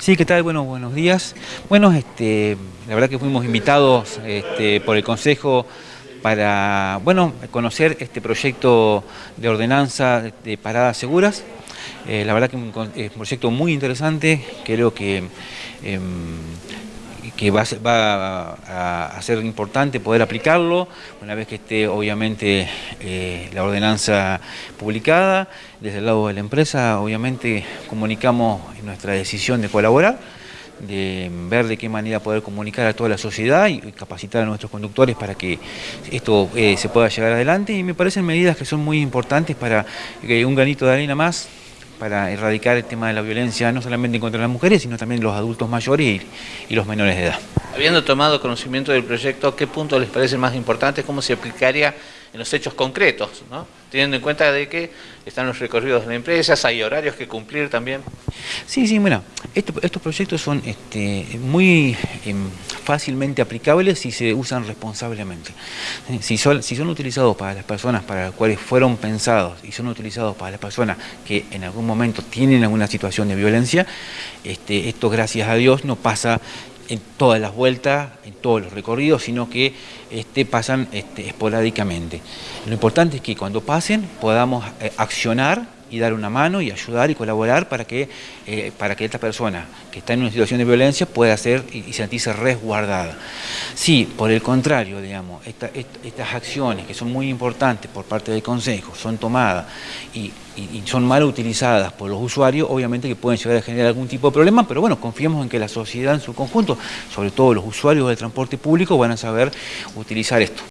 Sí, ¿qué tal? Bueno, buenos días. Bueno, este, la verdad que fuimos invitados este, por el Consejo para, bueno, conocer este proyecto de ordenanza de paradas seguras. Eh, la verdad que es un proyecto muy interesante, creo que em, que va, a, ser importante poder aplicarlo una vez que esté obviamente eh, la ordenanza publicada. Desde el lado de la empresa obviamente comunicamos nuestra decisión de colaborar, de ver de qué manera poder comunicar a toda la sociedad y, capacitar a nuestros conductores para que esto eh, se pueda llevar adelante y me parecen medidas que son muy importantes para que un granito de arena más para erradicar el tema de la violencia no solamente contra las mujeres, sino también los adultos mayores y, los menores de edad. Habiendo tomado conocimiento del proyecto, ¿qué puntos les parece más importante? ¿Cómo se aplicaría en los hechos concretos? ¿no? Teniendo en cuenta de que están los recorridos de las empresas, hay horarios que cumplir también. Sí, sí, bueno, estos proyectos son este, muy em, fácilmente aplicables si se usan responsablemente. Si son, utilizados para las personas para las cuales fueron pensados y son utilizados para las personas que en algún momento tienen alguna situación de violencia, este, esto gracias a Dios no pasa en todas las vueltas, en todos los recorridos, sino que este, pasan este, esporádicamente. Lo importante es que cuando pasen podamos eh, accionar y dar una mano y ayudar y colaborar para que, eh, para que esta persona que está en una situación de violencia pueda ser y, sentirse resguardada. Si, por el contrario, digamos, estas acciones que son muy importantes por parte del Consejo son tomadas y, son mal utilizadas por los usuarios, obviamente que pueden llegar a generar algún tipo de problema, pero bueno, confiamos en que la sociedad en su conjunto, sobre todo los usuarios del transporte público, van a saber utilizar esto.